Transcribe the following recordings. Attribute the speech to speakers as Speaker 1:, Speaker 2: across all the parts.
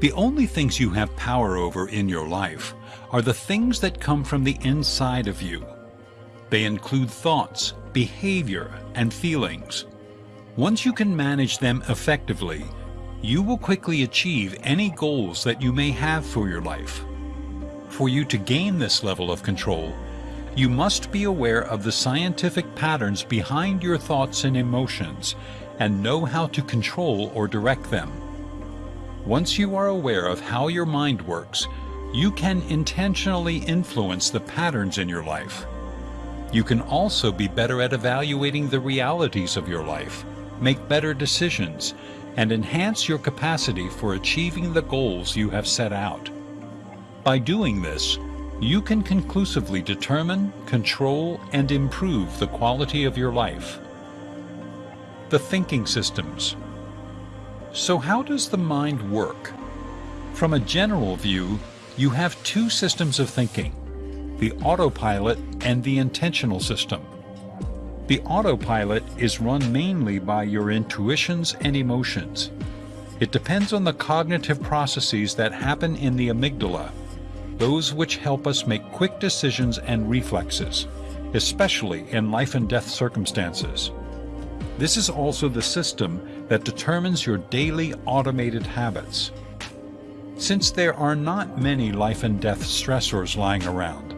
Speaker 1: The only things you have power over in your life are the things that come from the inside of you. They include thoughts, behavior, and feelings. Once you can manage them effectively, you will quickly achieve any goals that you may have for your life. For you to gain this level of control, you must be aware of the scientific patterns behind your thoughts and emotions and know how to control or direct them. Once you are aware of how your mind works, you can intentionally influence the patterns in your life. You can also be better at evaluating the realities of your life, make better decisions, and enhance your capacity for achieving the goals you have set out. By doing this, you can conclusively determine, control, and improve the quality of your life. The thinking systems. So how does the mind work? From a general view, you have two systems of thinking, the autopilot and the intentional system. The autopilot is run mainly by your intuitions and emotions. It depends on the cognitive processes that happen in the amygdala, those which help us make quick decisions and reflexes, especially in life and death circumstances. This is also the system that determines your daily automated habits. Since there are not many life and death stressors lying around,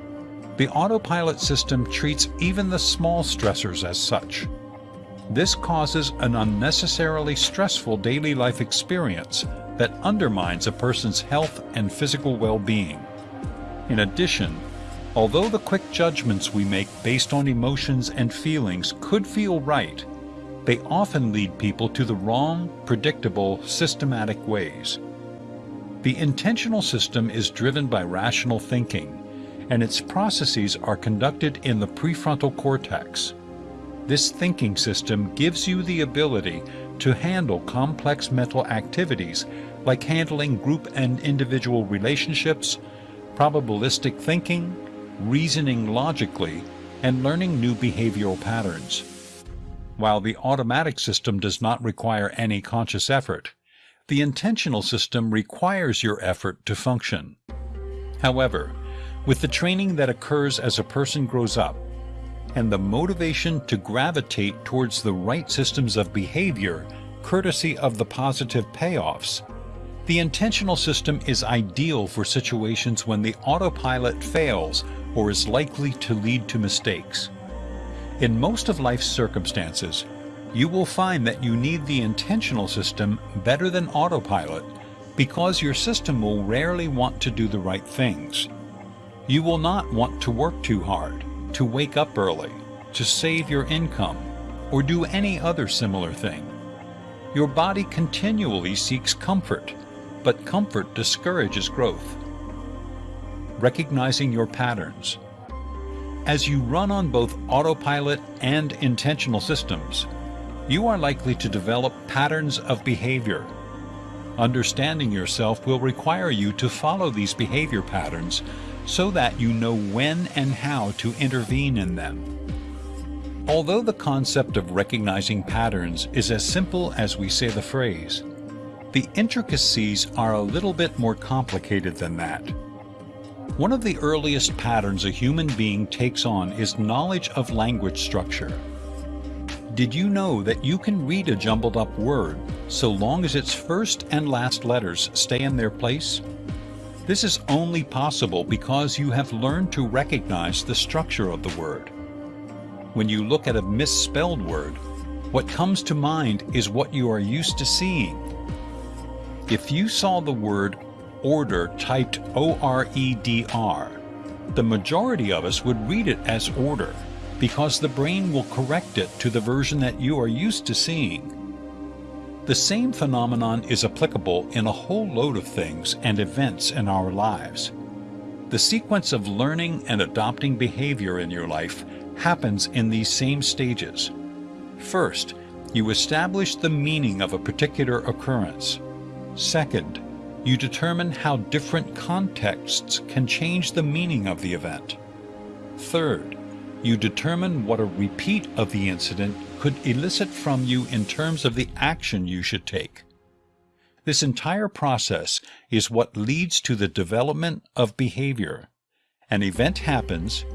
Speaker 1: the autopilot system treats even the small stressors as such. This causes an unnecessarily stressful daily life experience that undermines a person's health and physical well-being. In addition, although the quick judgments we make based on emotions and feelings could feel right, they often lead people to the wrong, predictable, systematic ways. The intentional system is driven by rational thinking, and its processes are conducted in the prefrontal cortex. This thinking system gives you the ability to handle complex mental activities like handling group and individual relationships, probabilistic thinking, reasoning logically, and learning new behavioral patterns. While the automatic system does not require any conscious effort, the intentional system requires your effort to function. However, with the training that occurs as a person grows up, and the motivation to gravitate towards the right systems of behavior courtesy of the positive payoffs, the intentional system is ideal for situations when the autopilot fails or is likely to lead to mistakes. In most of life's circumstances, you will find that you need the intentional system better than autopilot because your system will rarely want to do the right things. You will not want to work too hard, to wake up early, to save your income, or do any other similar thing. Your body continually seeks comfort, but comfort discourages growth. Recognizing your patterns. As you run on both autopilot and intentional systems, you are likely to develop patterns of behavior. Understanding yourself will require you to follow these behavior patterns so that you know when and how to intervene in them. Although the concept of recognizing patterns is as simple as we say the phrase, the intricacies are a little bit more complicated than that. One of the earliest patterns a human being takes on is knowledge of language structure. Did you know that you can read a jumbled up word so long as its first and last letters stay in their place? This is only possible because you have learned to recognize the structure of the word. When you look at a misspelled word, what comes to mind is what you are used to seeing. If you saw the word order typed O-R-E-D-R, the majority of us would read it as order because the brain will correct it to the version that you are used to seeing. The same phenomenon is applicable in a whole load of things and events in our lives. The sequence of learning and adopting behavior in your life happens in these same stages. First, you establish the meaning of a particular occurrence. Second, you determine how different contexts can change the meaning of the event. Third, you determine what a repeat of the incident could elicit from you in terms of the action you should take. This entire process is what leads to the development of behavior. An event happens,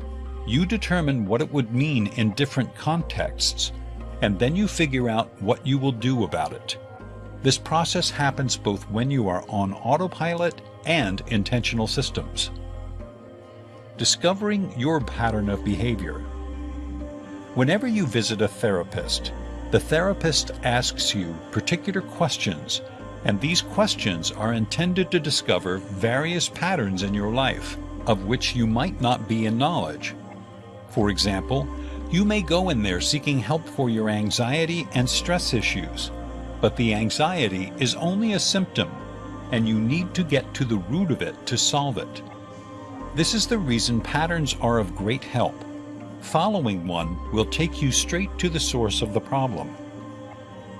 Speaker 1: you determine what it would mean in different contexts, and then you figure out what you will do about it. This process happens both when you are on autopilot and intentional systems. Discovering your pattern of behavior. Whenever you visit a therapist, the therapist asks you particular questions, and these questions are intended to discover various patterns in your life, of which you might not be in knowledge. For example, you may go in there seeking help for your anxiety and stress issues, but the anxiety is only a symptom, and you need to get to the root of it to solve it. This is the reason patterns are of great help. Following one will take you straight to the source of the problem.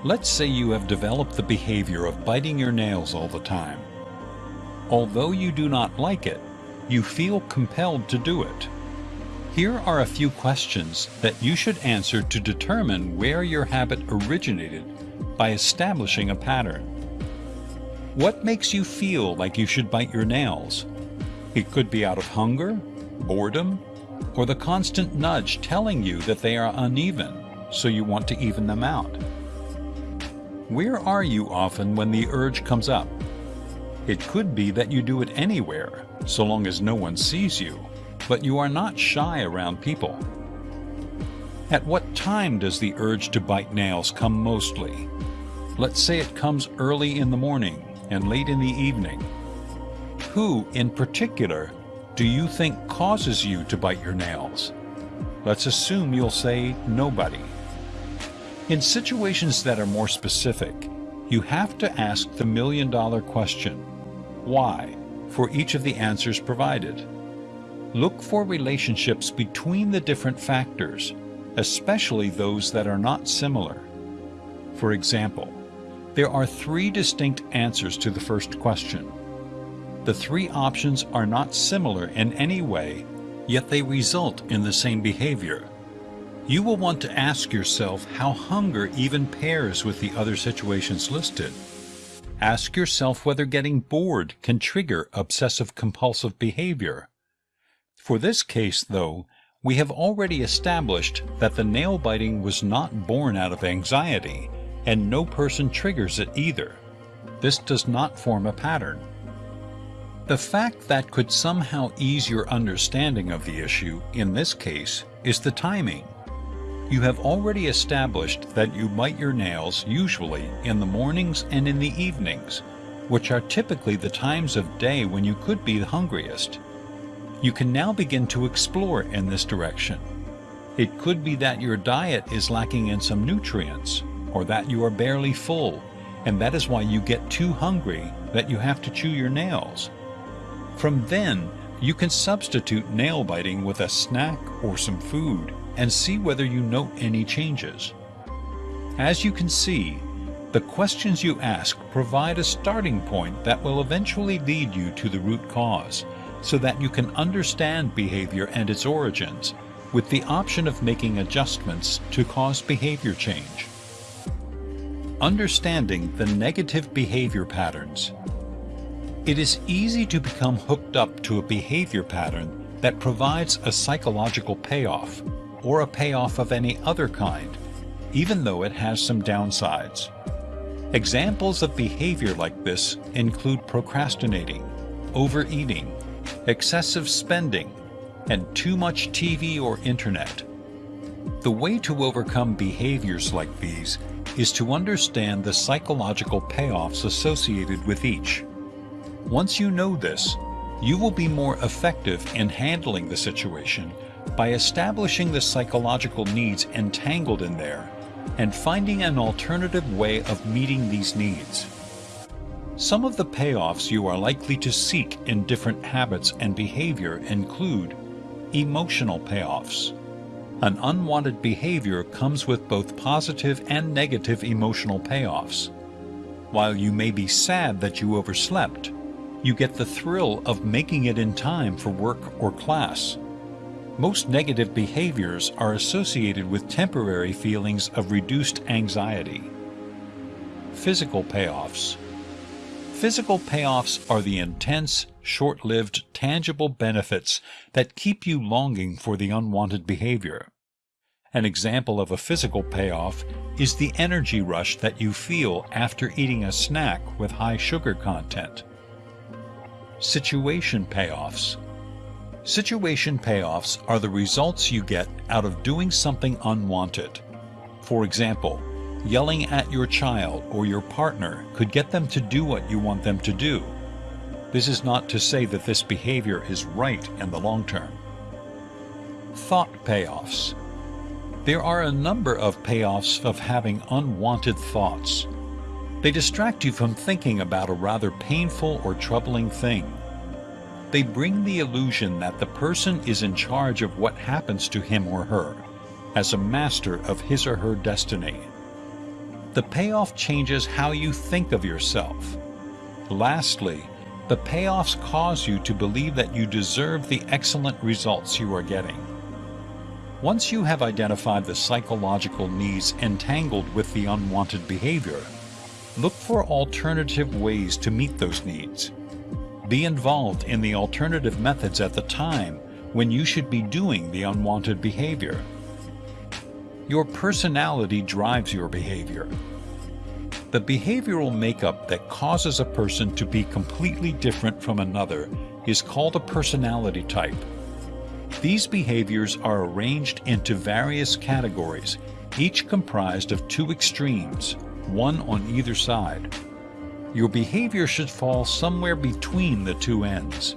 Speaker 1: Let's say you have developed the behavior of biting your nails all the time. Although you do not like it, you feel compelled to do it. Here are a few questions that you should answer to determine where your habit originated by establishing a pattern. What makes you feel like you should bite your nails? It could be out of hunger, boredom, or the constant nudge telling you that they are uneven, so you want to even them out. Where are you often when the urge comes up? It could be that you do it anywhere, so long as no one sees you but you are not shy around people. At what time does the urge to bite nails come mostly? Let's say it comes early in the morning and late in the evening. Who, in particular, do you think causes you to bite your nails? Let's assume you'll say nobody. In situations that are more specific, you have to ask the million dollar question, why, for each of the answers provided. Look for relationships between the different factors, especially those that are not similar. For example, there are three distinct answers to the first question. The three options are not similar in any way, yet they result in the same behavior. You will want to ask yourself how hunger even pairs with the other situations listed. Ask yourself whether getting bored can trigger obsessive-compulsive behavior. For this case, though, we have already established that the nail biting was not born out of anxiety, and no person triggers it either. This does not form a pattern. The fact that could somehow ease your understanding of the issue, in this case, is the timing. You have already established that you bite your nails usually in the mornings and in the evenings, which are typically the times of day when you could be the hungriest. You can now begin to explore in this direction. It could be that your diet is lacking in some nutrients, or that you are barely full, and that is why you get too hungry that you have to chew your nails. From then, you can substitute nail biting with a snack or some food and see whether you note any changes. As you can see, the questions you ask provide a starting point that will eventually lead you to the root cause, so that you can understand behavior and its origins, with the option of making adjustments to cause behavior change. Understanding the negative behavior patterns. It is easy to become hooked up to a behavior pattern that provides a psychological payoff, or a payoff of any other kind, even though it has some downsides. Examples of behavior like this include procrastinating, overeating, excessive spending, and too much TV or internet. The way to overcome behaviors like these is to understand the psychological payoffs associated with each. Once you know this, you will be more effective in handling the situation by establishing the psychological needs entangled in there and finding an alternative way of meeting these needs. Some of the payoffs you are likely to seek in different habits and behavior include emotional payoffs. An unwanted behavior comes with both positive and negative emotional payoffs. While you may be sad that you overslept, you get the thrill of making it in time for work or class. Most negative behaviors are associated with temporary feelings of reduced anxiety. Physical payoffs Physical payoffs are the intense, short-lived, tangible benefits that keep you longing for the unwanted behavior. An example of a physical payoff is the energy rush that you feel after eating a snack with high sugar content. Situation payoffs. Situation payoffs are the results you get out of doing something unwanted. For example, yelling at your child or your partner could get them to do what you want them to do. This is not to say that this behavior is right in the long term. Thought payoffs. There are a number of payoffs of having unwanted thoughts. They distract you from thinking about a rather painful or troubling thing. They bring the illusion that the person is in charge of what happens to him or her, as a master of his or her destiny. The payoff changes how you think of yourself. Lastly, the payoffs cause you to believe that you deserve the excellent results you are getting. Once you have identified the psychological needs entangled with the unwanted behavior, look for alternative ways to meet those needs. Be involved in the alternative methods at the time when you should be doing the unwanted behavior. Your personality drives your behavior. The behavioral makeup that causes a person to be completely different from another is called a personality type. These behaviors are arranged into various categories, each comprised of two extremes, one on either side. Your behavior should fall somewhere between the two ends.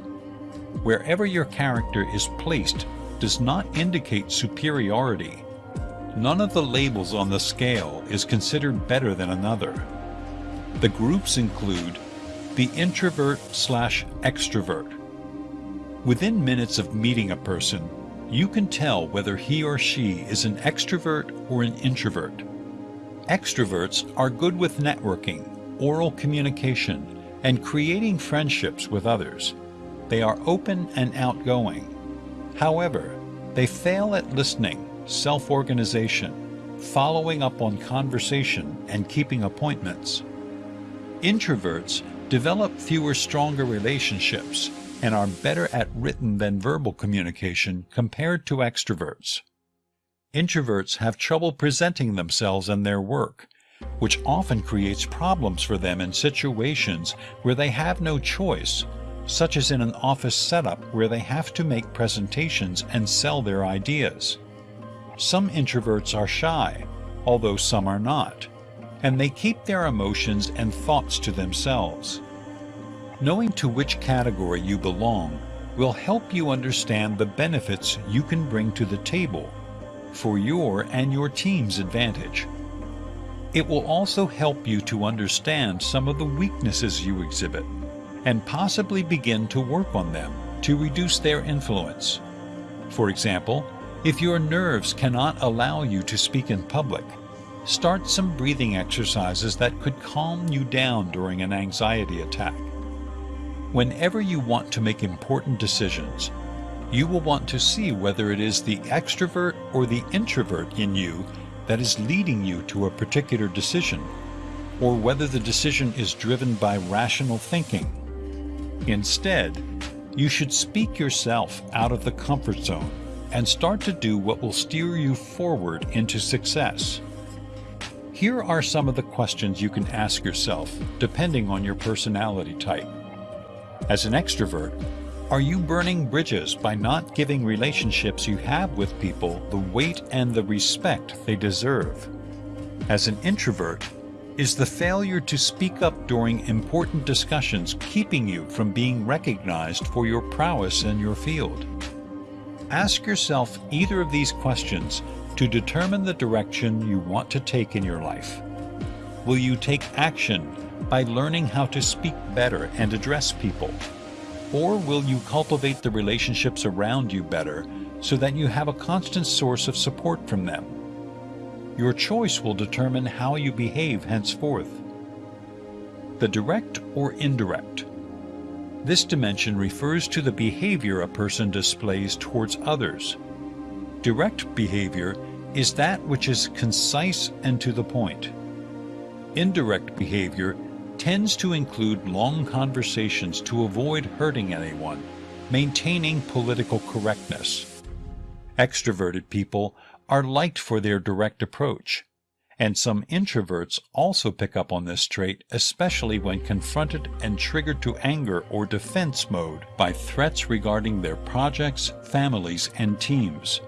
Speaker 1: Wherever your character is placed does not indicate superiority. None of the labels on the scale is considered better than another. The groups include the introvert slash extrovert, Within minutes of meeting a person, you can tell whether he or she is an extrovert or an introvert. Extroverts are good with networking, oral communication, and creating friendships with others. They are open and outgoing. However, they fail at listening, self-organization, following up on conversation, and keeping appointments. Introverts develop fewer stronger relationships and are better at written than verbal communication compared to extroverts. Introverts have trouble presenting themselves and their work, which often creates problems for them in situations where they have no choice, such as in an office setup where they have to make presentations and sell their ideas. Some introverts are shy, although some are not, and they keep their emotions and thoughts to themselves. Knowing to which category you belong will help you understand the benefits you can bring to the table for your and your team's advantage. It will also help you to understand some of the weaknesses you exhibit and possibly begin to work on them to reduce their influence. For example, if your nerves cannot allow you to speak in public, start some breathing exercises that could calm you down during an anxiety attack. Whenever you want to make important decisions, you will want to see whether it is the extrovert or the introvert in you that is leading you to a particular decision, or whether the decision is driven by rational thinking. Instead, you should speak yourself out of the comfort zone and start to do what will steer you forward into success. Here are some of the questions you can ask yourself, depending on your personality type. As an extrovert, are you burning bridges by not giving relationships you have with people the weight and the respect they deserve? As an introvert, is the failure to speak up during important discussions keeping you from being recognized for your prowess in your field? Ask yourself either of these questions to determine the direction you want to take in your life. Will you take action by learning how to speak better and address people? Or will you cultivate the relationships around you better so that you have a constant source of support from them? Your choice will determine how you behave henceforth. The direct or indirect. This dimension refers to the behavior a person displays towards others. Direct behavior is that which is concise and to the point. Indirect behavior tends to include long conversations to avoid hurting anyone, maintaining political correctness. Extroverted people are liked for their direct approach, and some introverts also pick up on this trait, especially when confronted and triggered to anger or defense mode by threats regarding their projects, families, and teams.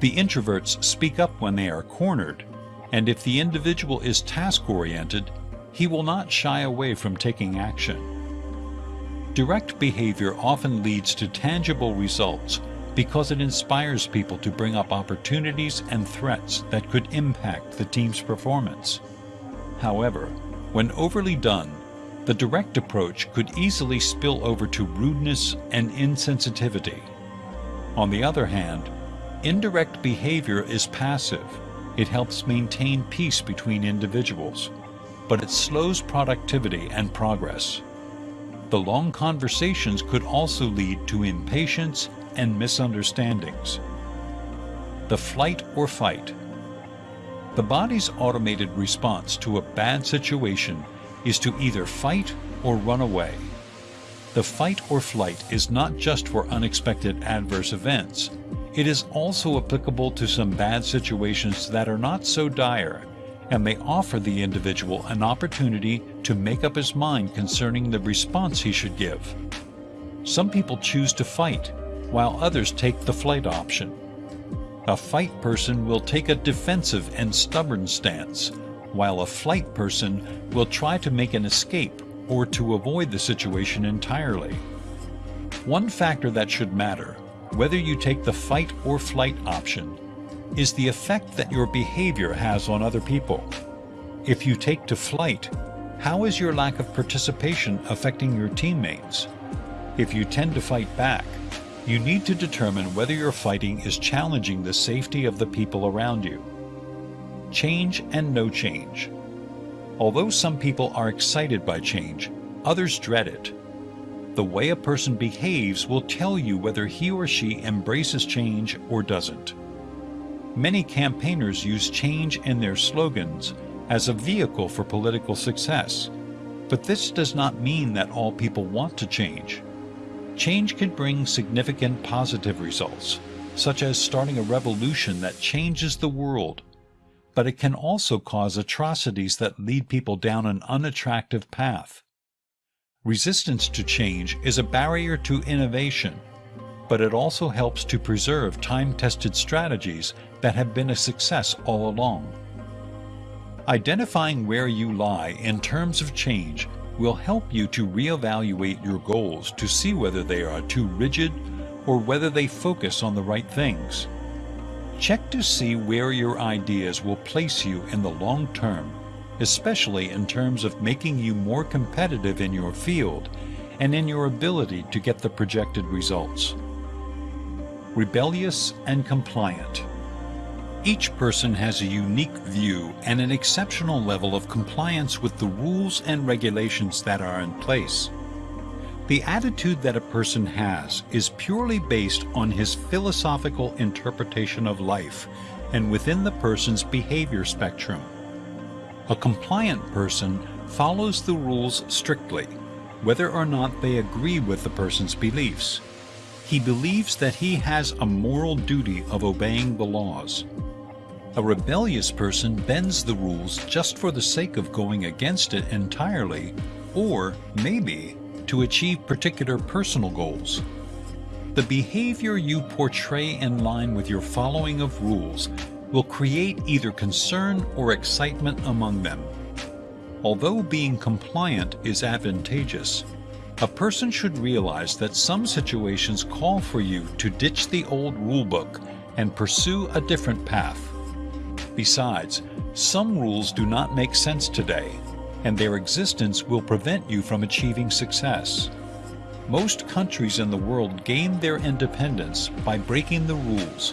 Speaker 1: The introverts speak up when they are cornered, and if the individual is task-oriented, he will not shy away from taking action. Direct behavior often leads to tangible results because it inspires people to bring up opportunities and threats that could impact the team's performance. However, when overly done, the direct approach could easily spill over to rudeness and insensitivity. On the other hand, indirect behavior is passive. It helps maintain peace between individuals, but it slows productivity and progress. The long conversations could also lead to impatience and misunderstandings. The flight or fight. The body's automated response to a bad situation is to either fight or run away. The fight or flight is not just for unexpected adverse events. It is also applicable to some bad situations that are not so dire and may offer the individual an opportunity to make up his mind concerning the response he should give. Some people choose to fight while others take the flight option. A fight person will take a defensive and stubborn stance, while a flight person will try to make an escape or to avoid the situation entirely. One factor that should matter, whether you take the fight or flight option, is the effect that your behavior has on other people. If you take to flight, how is your lack of participation affecting your teammates? If you tend to fight back, you need to determine whether your fighting is challenging the safety of the people around you. Change and no change. Although some people are excited by change, others dread it. The way a person behaves will tell you whether he or she embraces change or doesn't. Many campaigners use change in their slogans as a vehicle for political success, but this does not mean that all people want to change. Change can bring significant positive results, such as starting a revolution that changes the world, but it can also cause atrocities that lead people down an unattractive path. Resistance to change is a barrier to innovation, but it also helps to preserve time-tested strategies that have been a success all along. Identifying where you lie in terms of change will help you to reevaluate your goals to see whether they are too rigid or whether they focus on the right things. Check to see where your ideas will place you in the long term, especially in terms of making you more competitive in your field and in your ability to get the projected results. Rebellious and compliant. Each person has a unique view and an exceptional level of compliance with the rules and regulations that are in place. The attitude that a person has is purely based on his philosophical interpretation of life and within the person's behavior spectrum. A compliant person follows the rules strictly, whether or not they agree with the person's beliefs. He believes that he has a moral duty of obeying the laws. A rebellious person bends the rules just for the sake of going against it entirely, or maybe to achieve particular personal goals. The behavior you portray in line with your following of rules will create either concern or excitement among them. Although being compliant is advantageous, a person should realize that some situations call for you to ditch the old rulebook and pursue a different path. Besides, some rules do not make sense today, and their existence will prevent you from achieving success. Most countries in the world gained their independence by breaking the rules.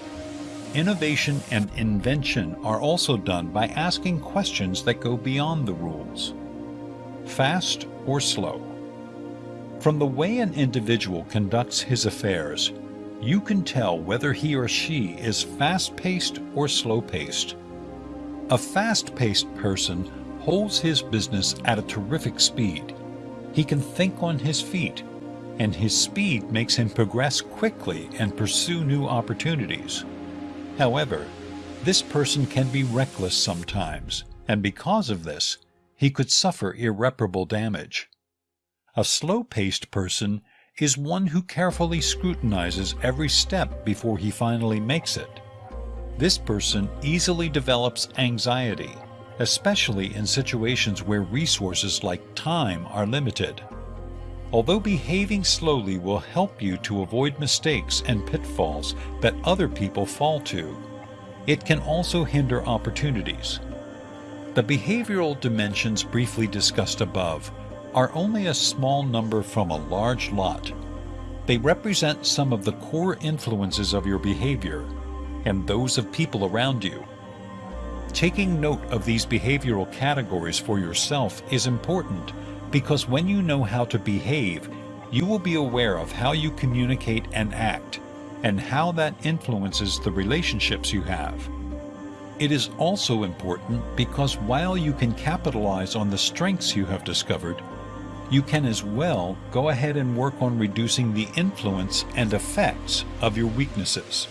Speaker 1: Innovation and invention are also done by asking questions that go beyond the rules. Fast or slow? From the way an individual conducts his affairs, you can tell whether he or she is fast-paced or slow-paced. A fast-paced person holds his business at a terrific speed. He can think on his feet, and his speed makes him progress quickly and pursue new opportunities. However, this person can be reckless sometimes, and because of this, he could suffer irreparable damage. A slow-paced person is one who carefully scrutinizes every step before he finally makes it. This person easily develops anxiety, especially in situations where resources like time are limited. Although behaving slowly will help you to avoid mistakes and pitfalls that other people fall to, it can also hinder opportunities. The behavioral dimensions briefly discussed above are only a small number from a large lot. They represent some of the core influences of your behavior and those of people around you. Taking note of these behavioral categories for yourself is important because when you know how to behave, you will be aware of how you communicate and act and how that influences the relationships you have. It is also important because while you can capitalize on the strengths you have discovered, you can as well go ahead and work on reducing the influence and effects of your weaknesses.